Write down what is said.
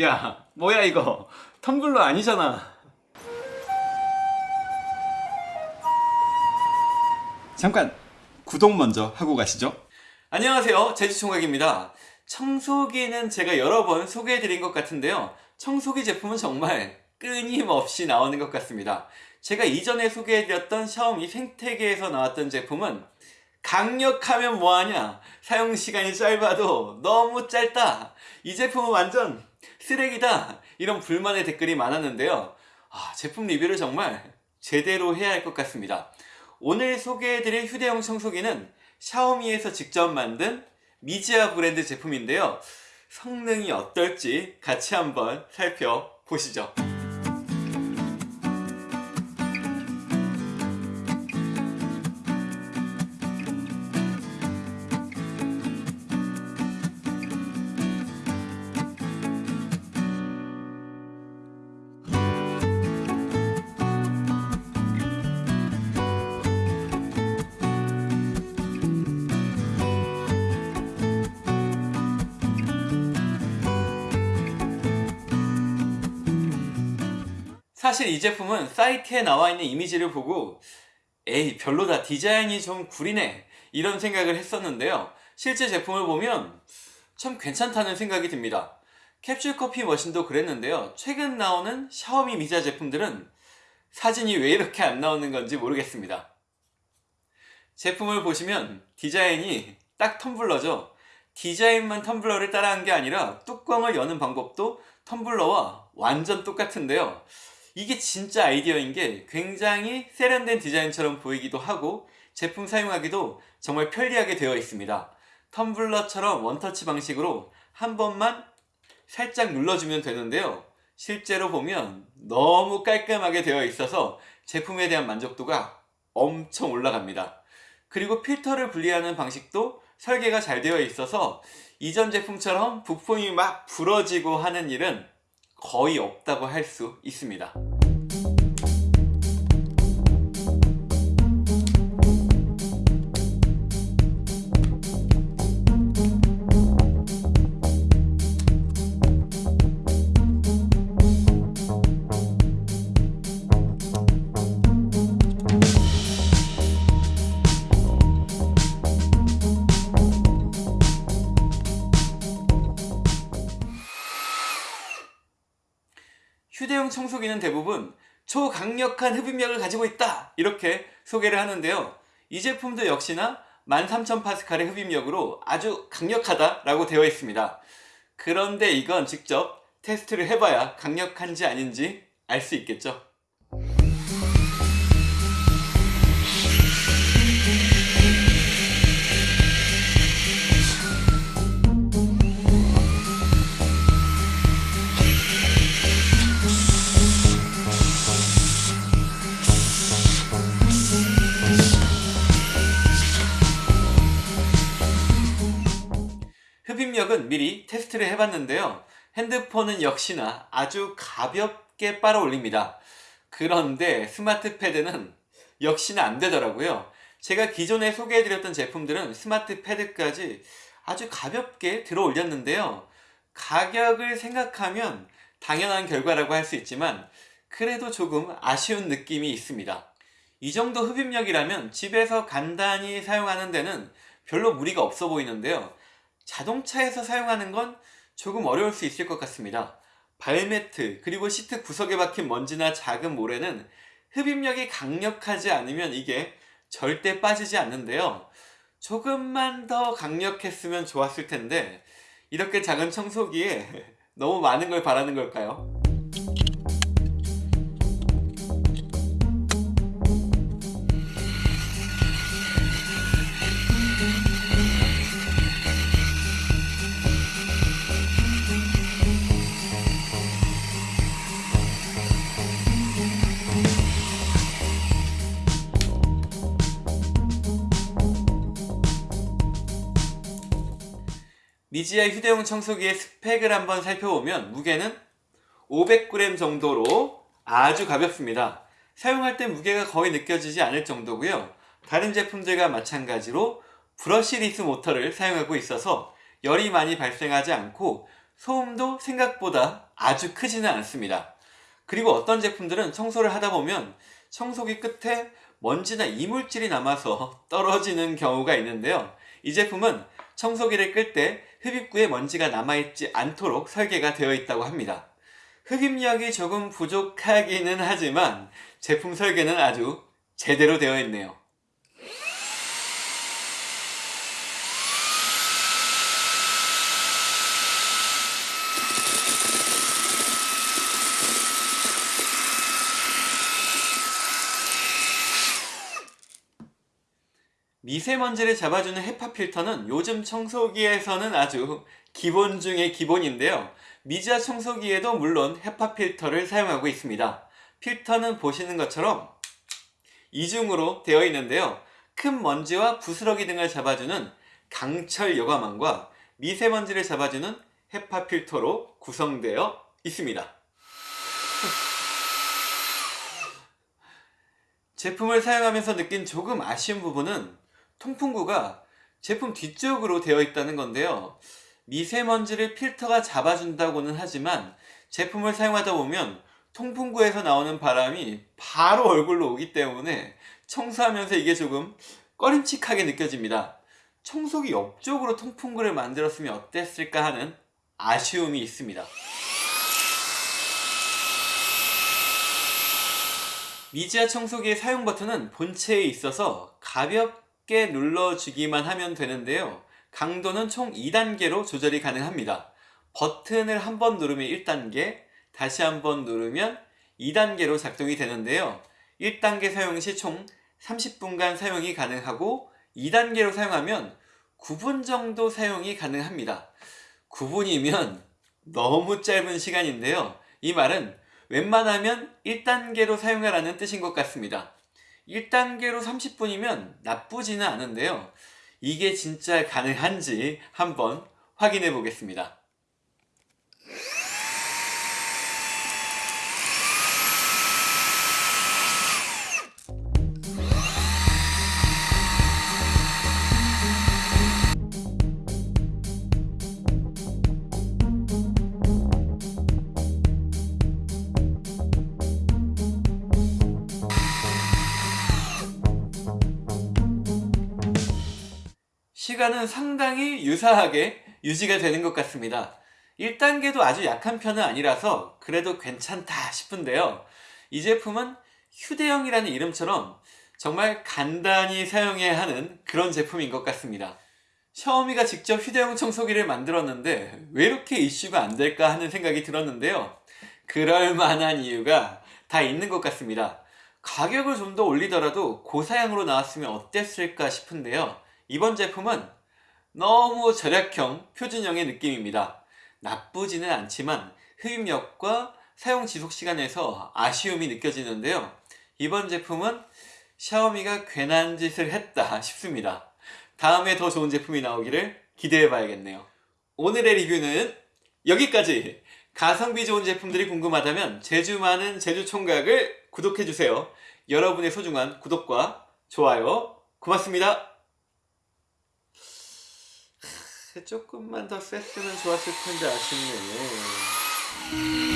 야 뭐야 이거? 텀블러 아니잖아. 잠깐 구독 먼저 하고 가시죠. 안녕하세요. 제주총각입니다. 청소기는 제가 여러 번 소개해드린 것 같은데요. 청소기 제품은 정말 끊임없이 나오는 것 같습니다. 제가 이전에 소개해드렸던 샤오미 생태계에서 나왔던 제품은 강력하면 뭐하냐? 사용시간이 짧아도 너무 짧다. 이 제품은 완전 쓰레기다. 이런 불만의 댓글이 많았는데요. 아, 제품 리뷰를 정말 제대로 해야 할 것 같습니다. 오늘 소개해드릴 휴대용 청소기는 샤오미에서 직접 만든 미지아 브랜드 제품인데요. 성능이 어떨지 같이 한번 살펴보시죠 사실 이 제품은 사이트에 나와 있는 이미지를 보고 에이 별로다. 디자인이 좀 구리네. 이런 생각을 했었는데요. 실제 제품을 보면 참 괜찮다는 생각이 듭니다. 캡슐 커피 머신도 그랬는데요. 최근 나오는 샤오미 미자 제품들은 사진이 왜 이렇게 안 나오는 건지 모르겠습니다. 제품을 보시면 디자인이 딱 텀블러죠. 디자인만 텀블러를 따라한 게 아니라 뚜껑을 여는 방법도 텀블러와 완전 똑같은데요 이게 진짜 아이디어인 게 굉장히 세련된 디자인처럼 보이기도 하고 제품 사용하기도 정말 편리하게 되어 있습니다. 텀블러처럼 원터치 방식으로 한 번만 살짝 눌러주면 되는데요. 실제로 보면 너무 깔끔하게 되어 있어서 제품에 대한 만족도가 엄청 올라갑니다. 그리고 필터를 분리하는 방식도 설계가 잘 되어 있어서 이전 제품처럼 부품이 막 부러지고 하는 일은 거의 없다고 할 수 있습니다 휴대용 청소기는 대부분 초강력한 흡입력을 가지고 있다. 이렇게 소개를 하는데요. 이 제품도 역시나 13,000파스칼의 흡입력으로 아주 강력하다 라고 되어 있습니다. 그런데 이건 직접 테스트를 해봐야 강력한지 아닌지 알 수 있겠죠 흡입력은 미리 테스트를 해봤는데요. 핸드폰은 역시나 아주 가볍게 빨아 올립니다. 그런데 스마트 패드는 역시나 안 되더라고요. 제가 기존에 소개해드렸던 제품들은 스마트 패드까지 아주 가볍게 들어 올렸는데요. 가격을 생각하면 당연한 결과라고 할 수 있지만 그래도 조금 아쉬운 느낌이 있습니다. 이 정도 흡입력이라면 집에서 간단히 사용하는 데는 별로 무리가 없어 보이는데요 자동차에서 사용하는 건 조금 어려울 수 있을 것 같습니다 발매트 그리고 시트 구석에 박힌 먼지나 작은 모래는 흡입력이 강력하지 않으면 이게 절대 빠지지 않는데요 조금만 더 강력했으면 좋았을 텐데 이렇게 작은 청소기에 너무 많은 걸 바라는 걸까요? 미지아 휴대용 청소기의 스펙을 한번 살펴보면 무게는 500g 정도로 아주 가볍습니다. 사용할 때 무게가 거의 느껴지지 않을 정도고요. 다른 제품들과 마찬가지로 브러시리스 모터를 사용하고 있어서 열이 많이 발생하지 않고 소음도 생각보다 아주 크지는 않습니다. 그리고 어떤 제품들은 청소를 하다 보면 청소기 끝에 먼지나 이물질이 남아서 떨어지는 경우가 있는데요. 이 제품은 청소기를 끌 때 흡입구에 먼지가 남아있지 않도록 설계가 되어 있다고 합니다. 흡입력이 조금 부족하기는 하지만 제품 설계는 아주 제대로 되어 있네요. 미세먼지를 잡아주는 헤파 필터는 요즘 청소기에서는 아주 기본 중의 기본인데요. 미자 청소기에도 물론 헤파 필터를 사용하고 있습니다. 필터는 보시는 것처럼 이중으로 되어 있는데요. 큰 먼지와 부스러기 등을 잡아주는 강철 여과망과 미세먼지를 잡아주는 헤파 필터로 구성되어 있습니다. 제품을 사용하면서 느낀 조금 아쉬운 부분은 통풍구가 제품 뒤쪽으로 되어 있다는 건데요. 미세먼지를 필터가 잡아준다고는 하지만 제품을 사용하다 보면 통풍구에서 나오는 바람이 바로 얼굴로 오기 때문에 청소하면서 이게 조금 꺼림칙하게 느껴집니다. 청소기 옆쪽으로 통풍구를 만들었으면 어땠을까 하는 아쉬움이 있습니다. 미지아 청소기의 사용 버튼은 본체에 있어서 가볍게 눌러주기만 하면 되는데요. 강도는 총 2단계로 조절이 가능합니다. 버튼을 한 번 누르면 1단계, 다시 한 번 누르면 2단계로 작동이 되는데요. 1단계 사용 시 총 30분간 사용이 가능하고 2단계로 사용하면 9분 정도 사용이 가능합니다. 9분이면 너무 짧은 시간인데요. 이 말은 웬만하면 1단계로 사용하라는 뜻인 것 같습니다. 1단계로 30분이면 나쁘지는 않은데요. 이게 진짜 가능한지 한번 확인해 보겠습니다. 시간은 상당히 유사하게 유지가 되는 것 같습니다. 1단계도 아주 약한 편은 아니라서 그래도 괜찮다 싶은데요. 이 제품은 휴대용이라는 이름처럼 정말 간단히 사용해야 하는 그런 제품인 것 같습니다. 샤오미가 직접 휴대용 청소기를 만들었는데 왜 이렇게 이슈가 안 될까 하는 생각이 들었는데요. 그럴 만한 이유가 다 있는 것 같습니다. 가격을 좀 더 올리더라도 고사양으로 나왔으면 어땠을까 싶은데요. 이번 제품은 너무 절약형 표준형의 느낌입니다. 나쁘지는 않지만 흡입력과 사용 지속 시간에서 아쉬움이 느껴지는데요. 이번 제품은 샤오미가 괜한 짓을 했다 싶습니다. 다음에 더 좋은 제품이 나오기를 기대해 봐야겠네요. 오늘의 리뷰는 여기까지! 가성비 좋은 제품들이 궁금하다면 제주 많은 제주 총각을 구독해주세요. 여러분의 소중한 구독과 좋아요 고맙습니다. 조금만 더 셌으면 좋았을 텐데 아쉽네.